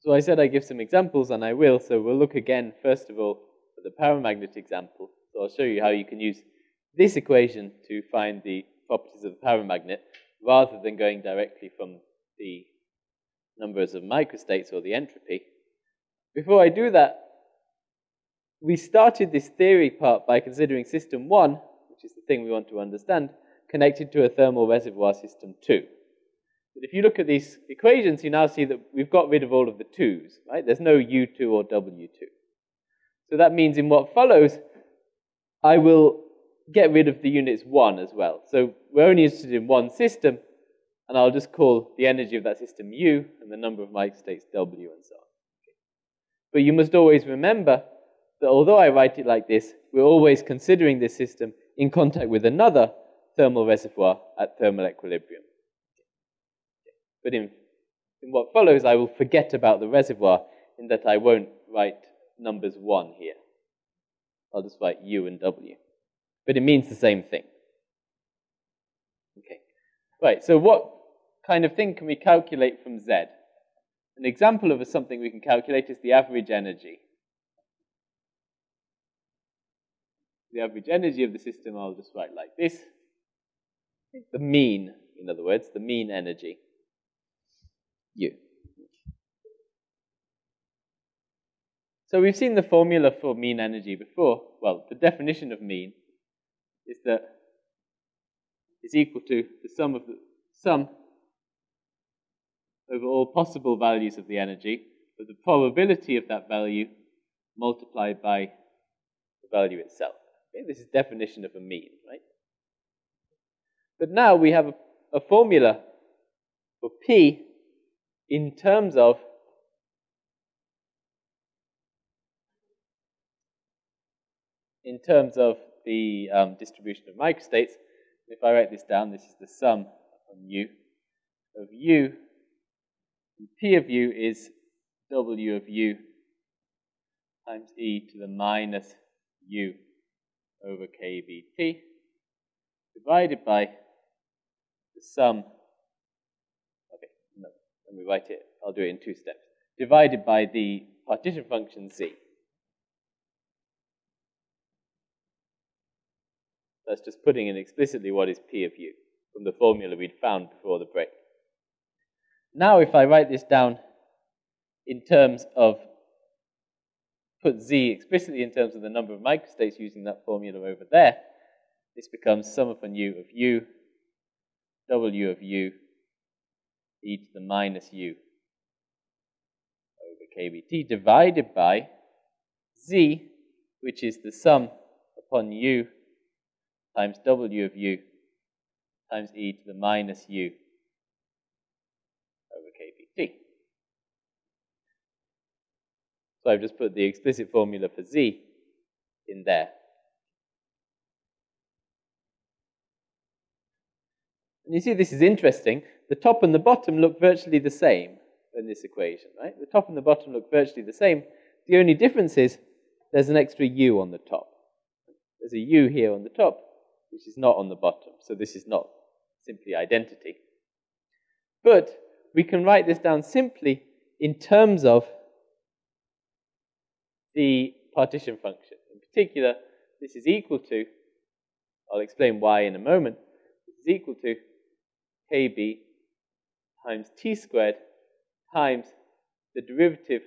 So I said I give some examples, and I will. So we'll look again, first of all, at the paramagnet example. So I'll show you how you can use this equation to find the properties of the paramagnet rather than going directly from the numbers of microstates or the entropy. Before I do that, we started this theory part by considering system 1, which is the thing we want to understand, connected to a thermal reservoir system 2. But if you look at these equations, you now see that we've got rid of all of the 2's, right? There's no U2 or W2. So that means in what follows, I will get rid of the units 1 as well. So we're only interested in one system, and I'll just call the energy of that system U and the number of microstates W and so on. But you must always remember that although I write it like this, we're always considering this system in contact with another thermal reservoir at thermal equilibrium. But in, in what follows, I will forget about the reservoir in that I won't write numbers 1 here. I'll just write U and W. But it means the same thing. Okay. Right, so what kind of thing can we calculate from Z? An example of something we can calculate is the average energy. The average energy of the system I'll just write like this. The mean, in other words, the mean energy. So we've seen the formula for mean energy before. Well, the definition of mean is that it's equal to the sum of the sum over all possible values of the energy of the probability of that value multiplied by the value itself. Okay, this is definition of a mean, right? But now we have a, a formula for P in terms of in terms of the um, distribution of microstates. If I write this down, this is the sum on U of U. And P of U is W of U times e to the minus U over kBt divided by the sum. Let me write it. I'll do it in two steps. Divided by the partition function z. That's just putting in explicitly what is P of U from the formula we'd found before the break. Now if I write this down in terms of, put Z explicitly in terms of the number of microstates using that formula over there, this becomes sum upon U of U, W of U, e to the minus U over kBt divided by Z, which is the sum upon U times w of u times e to the minus u over kBt. So I've just put the explicit formula for z in there. And you see this is interesting. The top and the bottom look virtually the same in this equation, right? The top and the bottom look virtually the same. The only difference is there's an extra u on the top. There's a u here on the top, which is not on the bottom. So this is not simply identity. But we can write this down simply in terms of the partition function. In particular, this is equal to, I'll explain why in a moment, this is equal to kb times t squared times the derivative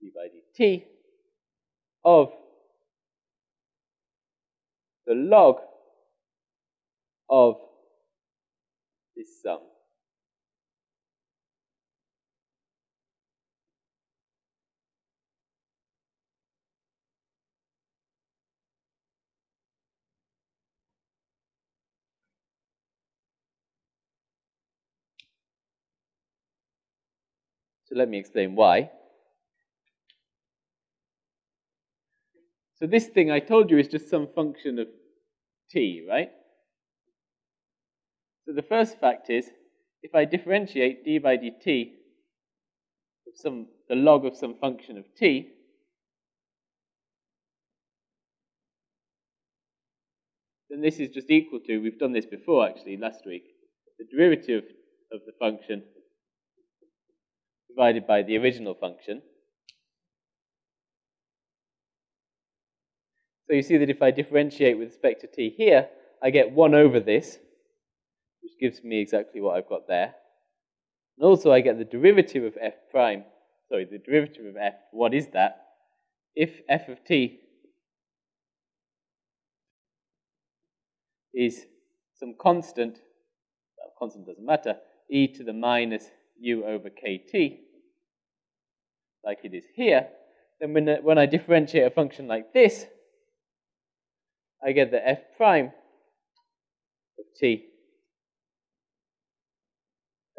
d by dt of the log of this sum. So let me explain why. So this thing I told you is just some function of t, right? So the first fact is, if I differentiate d by dt of some, the log of some function of t, then this is just equal to, we've done this before actually last week, the derivative of the function divided by the original function. So you see that if I differentiate with respect to t here, I get 1 over this, which gives me exactly what I've got there. And also I get the derivative of f prime, sorry, the derivative of f, what is that? If f of t is some constant, well, constant doesn't matter, e to the minus u over kt, like it is here, then when, when I differentiate a function like this, I get the f prime of t.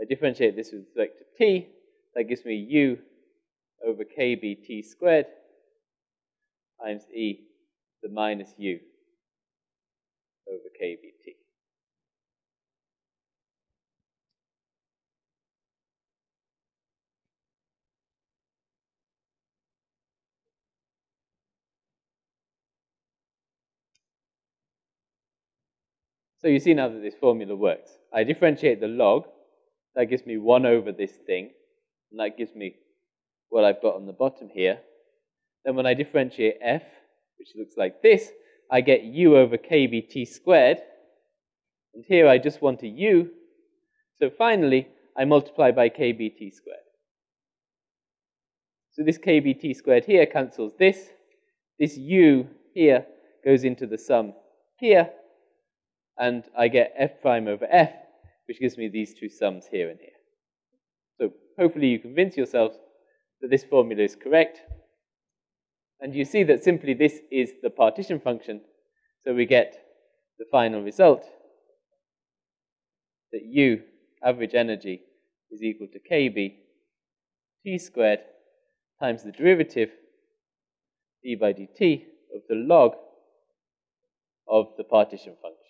I differentiate this with respect to t, that gives me u over kbt squared times e to the minus u over kbt. So you see now that this formula works. I differentiate the log, that gives me 1 over this thing, and that gives me what I've got on the bottom here. Then when I differentiate f, which looks like this, I get u over kbt squared. And here I just want a u. So finally, I multiply by kbt squared. So this kbt squared here cancels this. This u here goes into the sum here. And I get f prime over f, which gives me these two sums here and here. So hopefully you convince yourselves that this formula is correct. And you see that simply this is the partition function. So we get the final result that U, average energy, is equal to KB T squared times the derivative d by dt of the log of the partition function.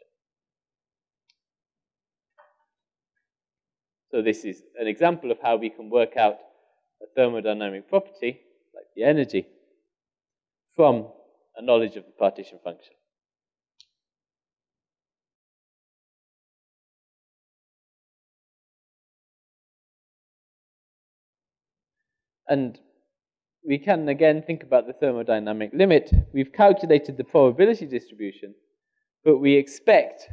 So this is an example of how we can work out a thermodynamic property, like the energy, from a knowledge of the partition function. And we can again think about the thermodynamic limit. We've calculated the probability distribution, but we expect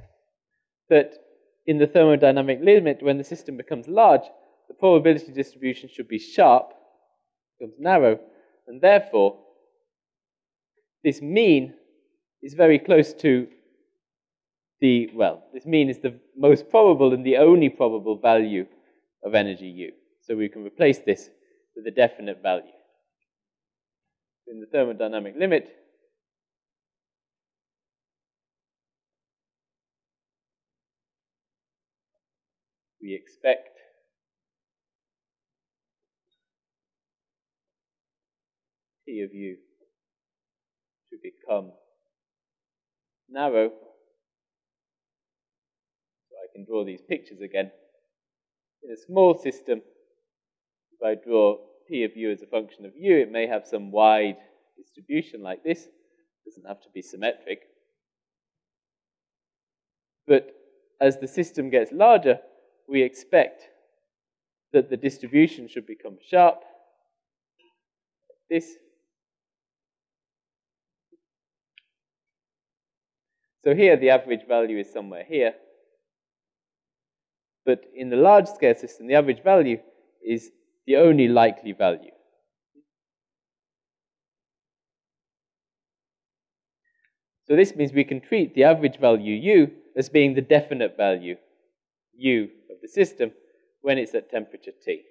that in the thermodynamic limit, when the system becomes large, the probability distribution should be sharp, becomes narrow, and therefore this mean is very close to the, well, this mean is the most probable and the only probable value of energy U. So we can replace this with a definite value. In the thermodynamic limit, we expect T of U to become narrow. So I can draw these pictures again. In a small system, if I draw P of U as a function of U, it may have some wide distribution like this. It doesn't have to be symmetric. But as the system gets larger, we expect that the distribution should become sharp. This. So here the average value is somewhere here. But in the large scale system, the average value is the only likely value. So this means we can treat the average value u as being the definite value u of the system when it's at temperature T.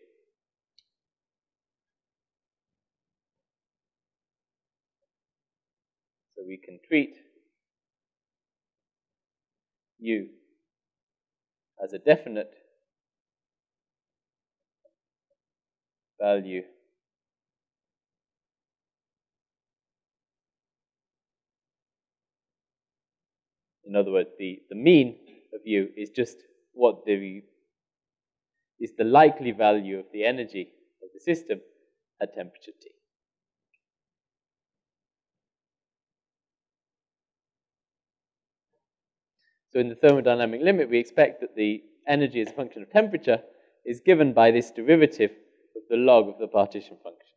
So we can treat u as a definite value In other words, the, the mean of u is just what the is the likely value of the energy of the system at temperature T. So in the thermodynamic limit, we expect that the energy as a function of temperature is given by this derivative of the log of the partition function.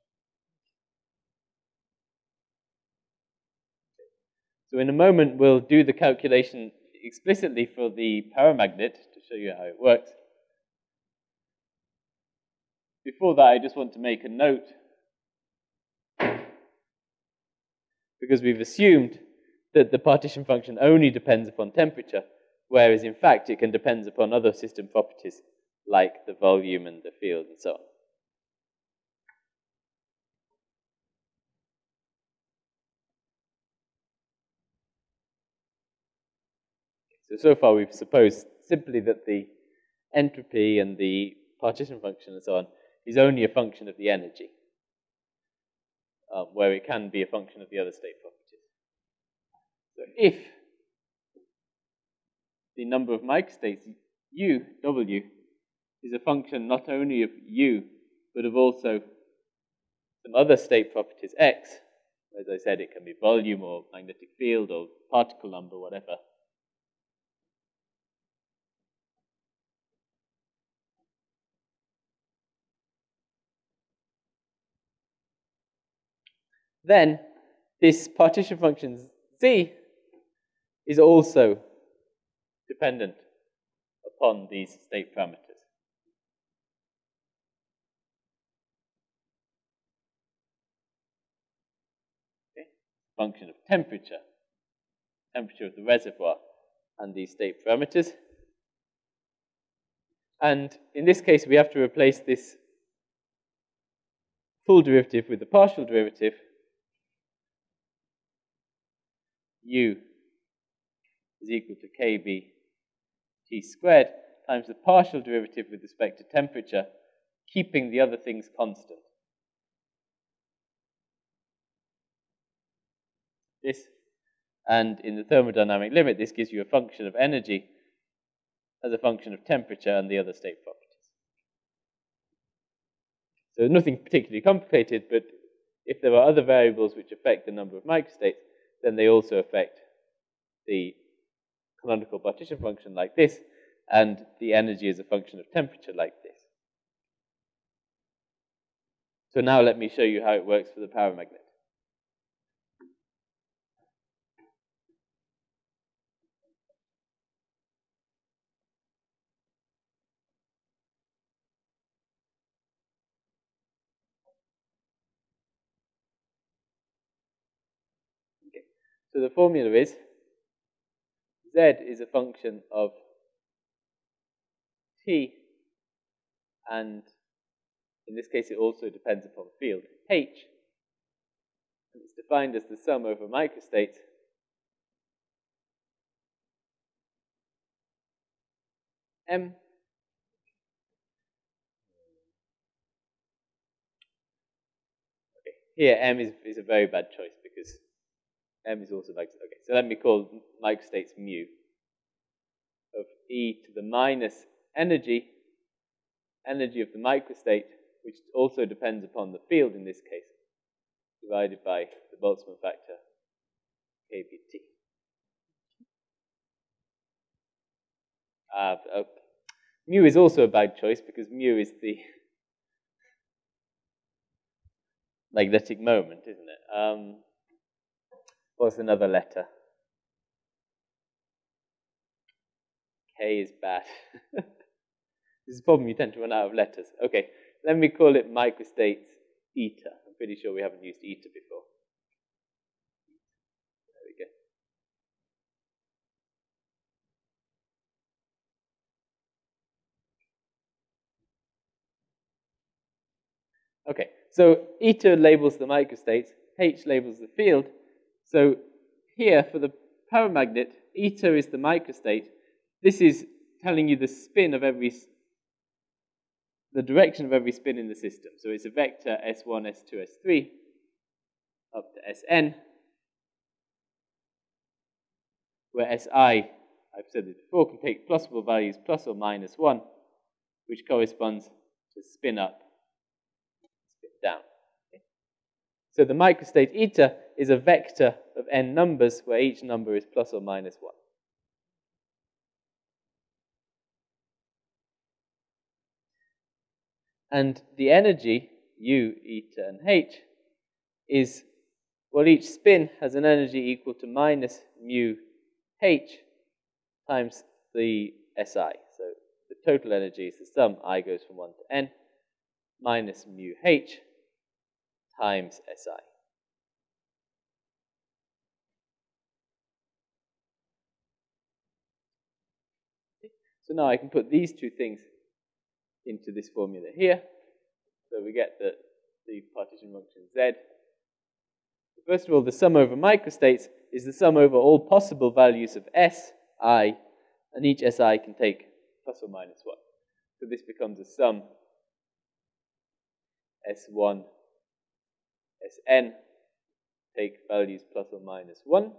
So in a moment, we'll do the calculation explicitly for the paramagnet to show you how it works. Before that, I just want to make a note because we've assumed that the partition function only depends upon temperature, whereas in fact it can depend upon other system properties like the volume and the field and so on. So, so far we've supposed simply that the entropy and the partition function and so on is only a function of the energy, um, where it can be a function of the other state properties. So if the number of microstates u, w, is a function not only of u, but of also some other state properties x, as I said, it can be volume or magnetic field or particle number, whatever. Then this partition function z is also dependent upon these state parameters. Okay. Function of temperature, temperature of the reservoir, and these state parameters. And in this case, we have to replace this full derivative with the partial derivative u is equal to kb t squared times the partial derivative with respect to temperature, keeping the other things constant. This, and in the thermodynamic limit, this gives you a function of energy as a function of temperature and the other state properties. So nothing particularly complicated, but if there are other variables which affect the number of microstates, then they also affect the canonical partition function like this, and the energy is a function of temperature like this. So now let me show you how it works for the paramagnet. Okay. So the formula is z is a function of t, and in this case it also depends upon field. H, and it's defined as the sum over microstates m Okay, here m is, is a very bad choice because m is also like, okay, so let me call microstates mu of e to the minus energy, energy of the microstate, which also depends upon the field in this case, divided by the Boltzmann factor kBt. Uh, okay. Mu is also a bad choice because mu is the magnetic moment, isn't it? Um, What's another letter? K is bad. this is a problem, you tend to run out of letters. Okay, let me call it microstates eta. I'm pretty sure we haven't used eta before. There we go. Okay, so eta labels the microstates, H labels the field, so here for the paramagnet, eta is the microstate. This is telling you the spin of every, the direction of every spin in the system. So it's a vector S1, S2, S3 up to Sn, where Si, I've said this before, can take plausible values plus or minus 1, which corresponds to spin up, spin down. So the microstate eta is a vector of n numbers where each number is plus or minus 1. And the energy, u, eta, and h, is, well, each spin has an energy equal to minus mu h times the SI. So the total energy is the sum i goes from 1 to n minus mu h times SI. So now I can put these two things into this formula here. So we get that the partition function z. First of all, the sum over microstates is the sum over all possible values of s, i, and each si can take plus or minus 1. So this becomes a sum s1, sn, take values plus or minus 1.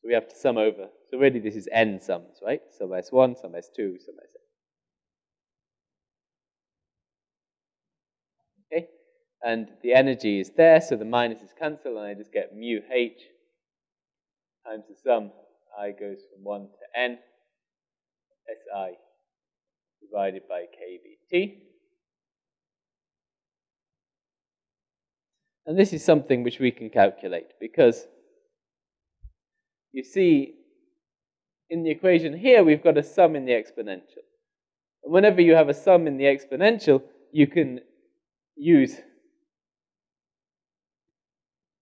So we have to sum over. So really this is n sums, right? Sum S1, sum S2, sum Sn. Okay? And the energy is there, so the minuses cancel, and I just get mu h times the sum. I goes from 1 to n, Si divided by kBt. And this is something which we can calculate because you see, in the equation here, we've got a sum in the exponential. And whenever you have a sum in the exponential, you can use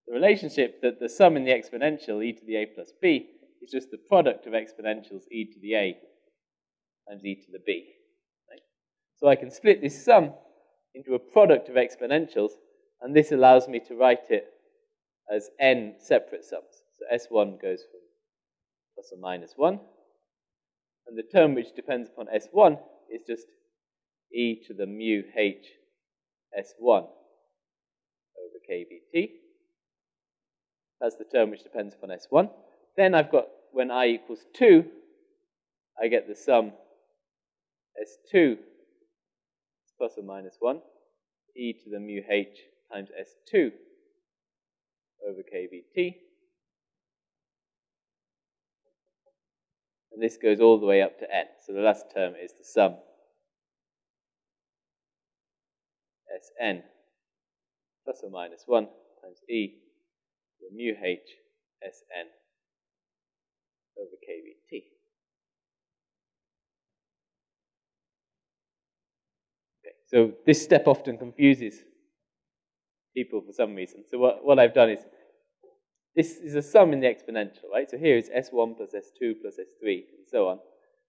the relationship that the sum in the exponential, e to the a plus b, is just the product of exponentials e to the a times e to the b. Right? So I can split this sum into a product of exponentials, and this allows me to write it as n separate sums. So S1 goes from plus or minus 1. And the term which depends upon S1 is just e to the mu h S1 over kBt. That's the term which depends upon S1. Then I've got, when i equals 2, I get the sum S2 plus or minus 1, e to the mu h times S2 over kBt. And this goes all the way up to n. So the last term is the sum Sn plus or minus 1 times e to the mu h Sn over kBt. Okay, so this step often confuses people for some reason. So what, what I've done is this is a sum in the exponential, right? So here is S1 plus S2 plus S3, and so on.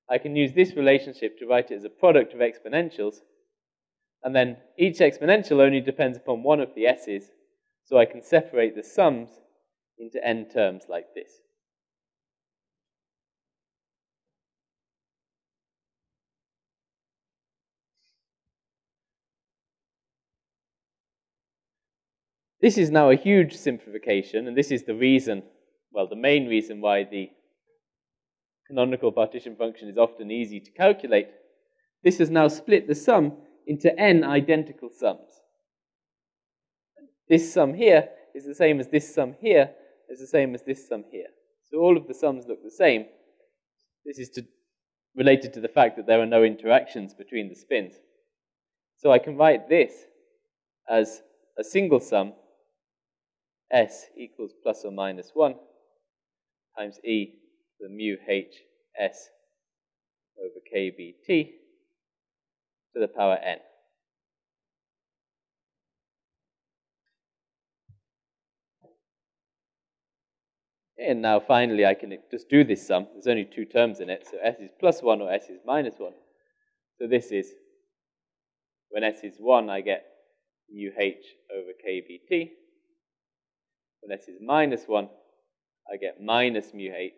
I can use this relationship to write it as a product of exponentials, and then each exponential only depends upon one of the s's, so I can separate the sums into n terms like this. This is now a huge simplification, and this is the reason, well, the main reason why the canonical partition function is often easy to calculate. This has now split the sum into n identical sums. This sum here is the same as this sum here, is the same as this sum here. So all of the sums look the same. This is to, related to the fact that there are no interactions between the spins. So I can write this as a single sum S equals plus or minus 1 times E to the mu h S over kBt to the power n. And now finally I can just do this sum. There's only two terms in it, so s is plus 1 or s is minus 1. So this is, when s is 1, I get mu h over kBt. When s is minus 1, I get minus mu h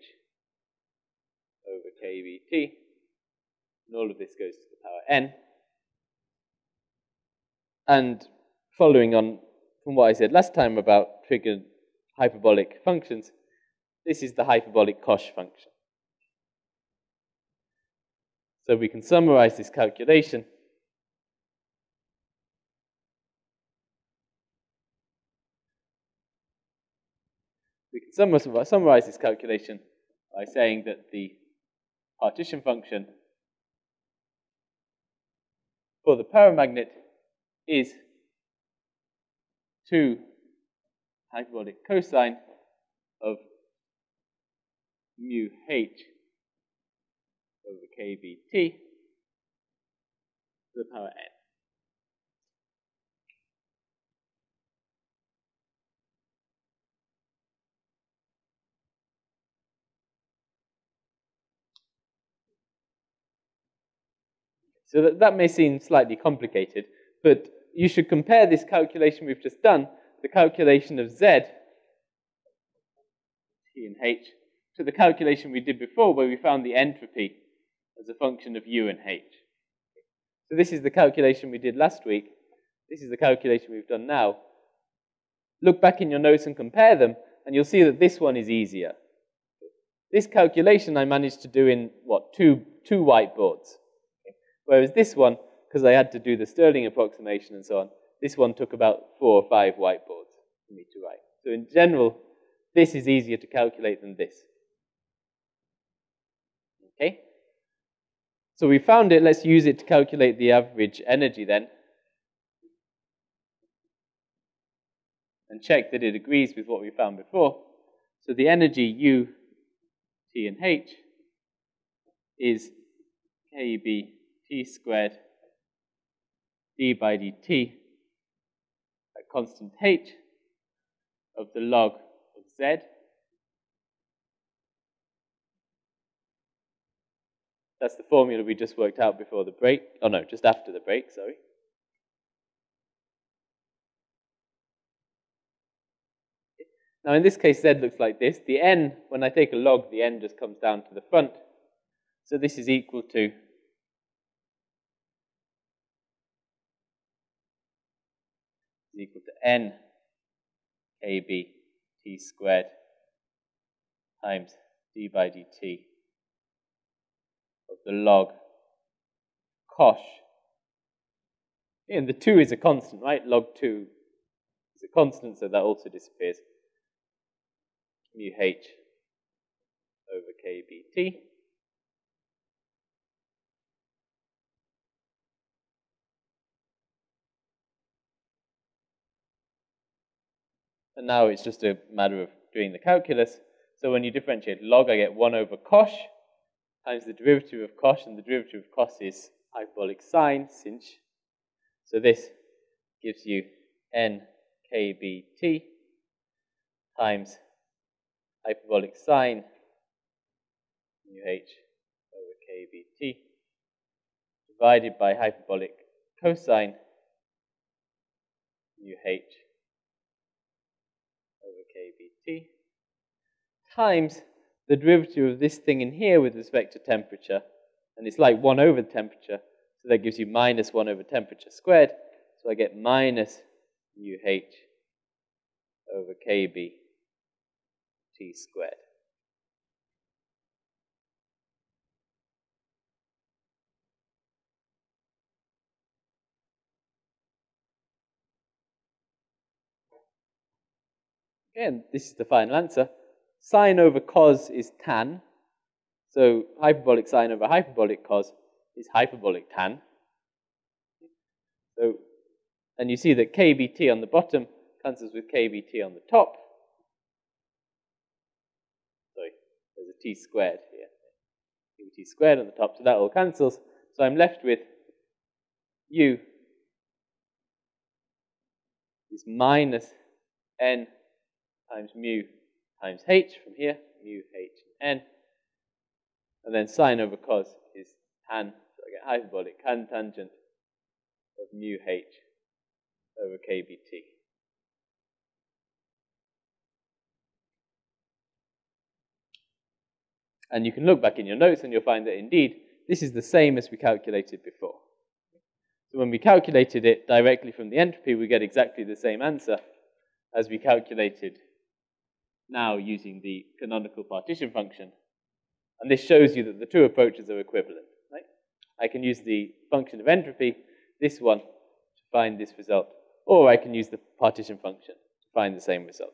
over kBt. And all of this goes to the power n. And following on from what I said last time about triggered hyperbolic functions, this is the hyperbolic Cosh function. So we can summarize this calculation summarize this calculation by saying that the partition function for the paramagnet is 2 hyperbolic cosine of mu h over kBt to the power n. So that, that may seem slightly complicated, but you should compare this calculation we've just done, the calculation of z, t and h, to the calculation we did before where we found the entropy as a function of u and h. So this is the calculation we did last week. This is the calculation we've done now. Look back in your notes and compare them, and you'll see that this one is easier. This calculation I managed to do in, what, two, two whiteboards. Whereas this one, because I had to do the Stirling approximation and so on, this one took about four or five whiteboards for me to write. So in general, this is easier to calculate than this. Okay? So we found it, let's use it to calculate the average energy then. And check that it agrees with what we found before. So the energy U, T, and H is KB t squared d by dt at constant h of the log of z That's the formula we just worked out before the break. Oh no, just after the break, sorry. Now in this case, z looks like this. The n, when I take a log, the n just comes down to the front. So this is equal to n kb t squared times d by dt of the log cosh. And the 2 is a constant, right? Log 2 is a constant, so that also disappears. Mu h over kbt. And now it's just a matter of doing the calculus. So when you differentiate log, I get 1 over cosh times the derivative of cosh, and the derivative of cos is hyperbolic sine, sinh. So this gives you nkbt times hyperbolic sine mu h over kbt divided by hyperbolic cosine mu h kBt times the derivative of this thing in here with respect to temperature, and it's like 1 over temperature, so that gives you minus 1 over temperature squared, so I get minus mu h over kb t squared. Again, this is the final answer. Sine over cos is tan. So hyperbolic sine over hyperbolic cos is hyperbolic tan. So, and you see that kbt on the bottom cancels with kbt on the top. Sorry, there's a t squared here. kbt squared on the top, so that all cancels. So I'm left with u is minus n times mu times h from here, mu h n. And then sine over cos is tan, so I get hyperbolic tan tangent of mu h over kbt. And you can look back in your notes and you'll find that indeed this is the same as we calculated before. So when we calculated it directly from the entropy, we get exactly the same answer as we calculated now using the canonical partition function. And this shows you that the two approaches are equivalent. Right? I can use the function of entropy, this one, to find this result, or I can use the partition function to find the same result.